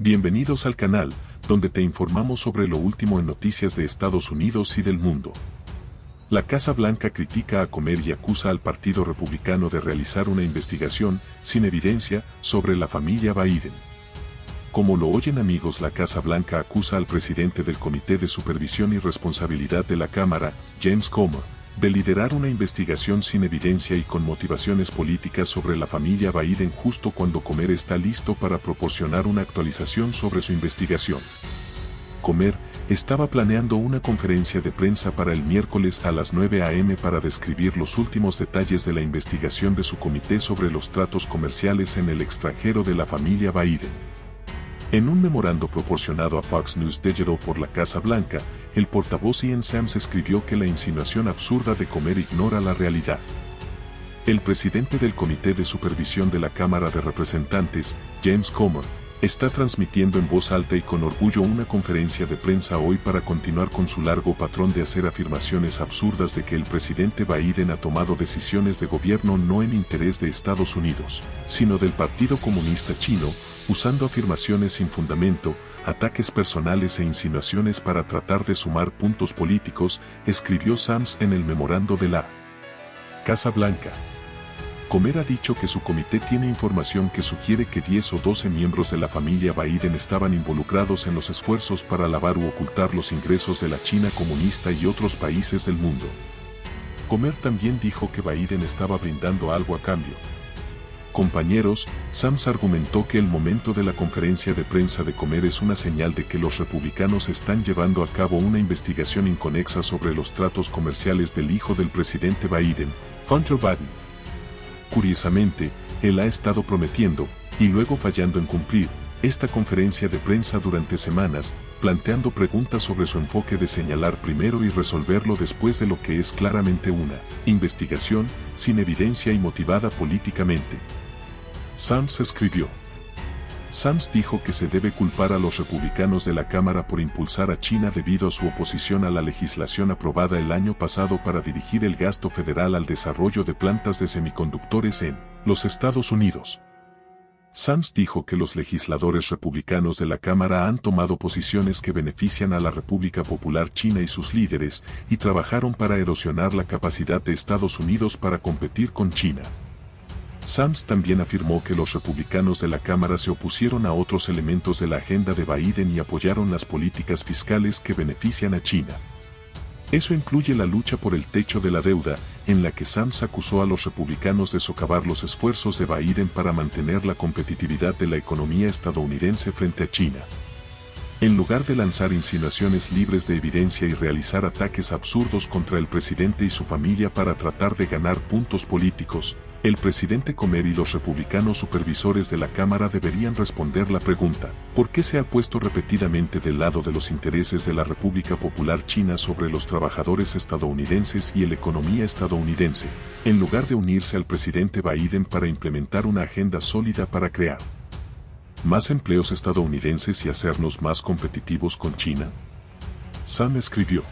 Bienvenidos al canal, donde te informamos sobre lo último en noticias de Estados Unidos y del mundo. La Casa Blanca critica a Comer y acusa al Partido Republicano de realizar una investigación, sin evidencia, sobre la familia Biden. Como lo oyen amigos, la Casa Blanca acusa al presidente del Comité de Supervisión y Responsabilidad de la Cámara, James Comer, de liderar una investigación sin evidencia y con motivaciones políticas sobre la familia Biden justo cuando Comer está listo para proporcionar una actualización sobre su investigación. Comer estaba planeando una conferencia de prensa para el miércoles a las 9 a.m. para describir los últimos detalles de la investigación de su comité sobre los tratos comerciales en el extranjero de la familia Biden. En un memorando proporcionado a Fox News Digital por la Casa Blanca, el portavoz Ian Sams escribió que la insinuación absurda de comer ignora la realidad. El presidente del Comité de Supervisión de la Cámara de Representantes, James Comer, está transmitiendo en voz alta y con orgullo una conferencia de prensa hoy para continuar con su largo patrón de hacer afirmaciones absurdas de que el presidente Biden ha tomado decisiones de gobierno no en interés de Estados Unidos, sino del Partido Comunista Chino, usando afirmaciones sin fundamento, ataques personales e insinuaciones para tratar de sumar puntos políticos, escribió Sams en el memorando de la Casa Blanca. Comer ha dicho que su comité tiene información que sugiere que 10 o 12 miembros de la familia Biden estaban involucrados en los esfuerzos para lavar u ocultar los ingresos de la China comunista y otros países del mundo. Comer también dijo que Biden estaba brindando algo a cambio. Compañeros, Sams argumentó que el momento de la conferencia de prensa de Comer es una señal de que los republicanos están llevando a cabo una investigación inconexa sobre los tratos comerciales del hijo del presidente Biden, Hunter Biden. Curiosamente, él ha estado prometiendo, y luego fallando en cumplir, esta conferencia de prensa durante semanas, planteando preguntas sobre su enfoque de señalar primero y resolverlo después de lo que es claramente una investigación, sin evidencia y motivada políticamente. Sams escribió. Sams dijo que se debe culpar a los republicanos de la Cámara por impulsar a China debido a su oposición a la legislación aprobada el año pasado para dirigir el gasto federal al desarrollo de plantas de semiconductores en los Estados Unidos. Sams dijo que los legisladores republicanos de la Cámara han tomado posiciones que benefician a la República Popular China y sus líderes, y trabajaron para erosionar la capacidad de Estados Unidos para competir con China. Sams también afirmó que los republicanos de la Cámara se opusieron a otros elementos de la agenda de Biden y apoyaron las políticas fiscales que benefician a China. Eso incluye la lucha por el techo de la deuda, en la que Sams acusó a los republicanos de socavar los esfuerzos de Biden para mantener la competitividad de la economía estadounidense frente a China. En lugar de lanzar insinuaciones libres de evidencia y realizar ataques absurdos contra el presidente y su familia para tratar de ganar puntos políticos, el presidente Comer y los republicanos supervisores de la Cámara deberían responder la pregunta, ¿por qué se ha puesto repetidamente del lado de los intereses de la República Popular China sobre los trabajadores estadounidenses y la economía estadounidense, en lugar de unirse al presidente Biden para implementar una agenda sólida para crear más empleos estadounidenses y hacernos más competitivos con China? Sam escribió.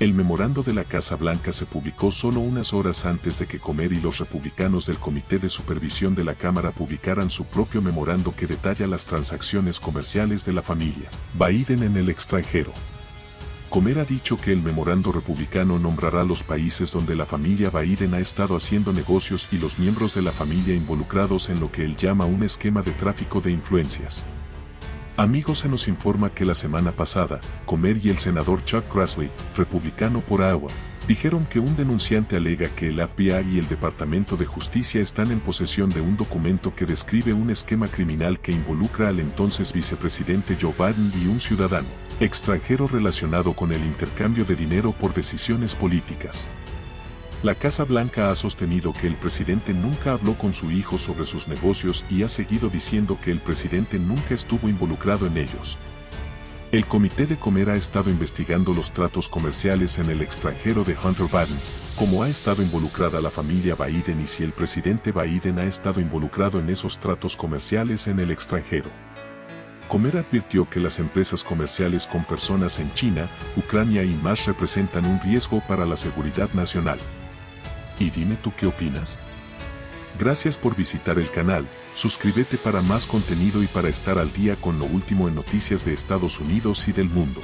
El memorando de la Casa Blanca se publicó solo unas horas antes de que Comer y los republicanos del Comité de Supervisión de la Cámara publicaran su propio memorando que detalla las transacciones comerciales de la familia Biden en el extranjero. Comer ha dicho que el memorando republicano nombrará los países donde la familia Biden ha estado haciendo negocios y los miembros de la familia involucrados en lo que él llama un esquema de tráfico de influencias. Amigos se nos informa que la semana pasada, Comer y el senador Chuck Grassley, republicano por Iowa, dijeron que un denunciante alega que el FBI y el Departamento de Justicia están en posesión de un documento que describe un esquema criminal que involucra al entonces vicepresidente Joe Biden y un ciudadano extranjero relacionado con el intercambio de dinero por decisiones políticas. La Casa Blanca ha sostenido que el presidente nunca habló con su hijo sobre sus negocios y ha seguido diciendo que el presidente nunca estuvo involucrado en ellos. El Comité de Comer ha estado investigando los tratos comerciales en el extranjero de Hunter Biden, cómo ha estado involucrada la familia Biden y si el presidente Biden ha estado involucrado en esos tratos comerciales en el extranjero. Comer advirtió que las empresas comerciales con personas en China, Ucrania y más representan un riesgo para la seguridad nacional. Y dime tú qué opinas. Gracias por visitar el canal, Suscríbete para más contenido y para estar al día con lo último en noticias de Estados Unidos y del mundo.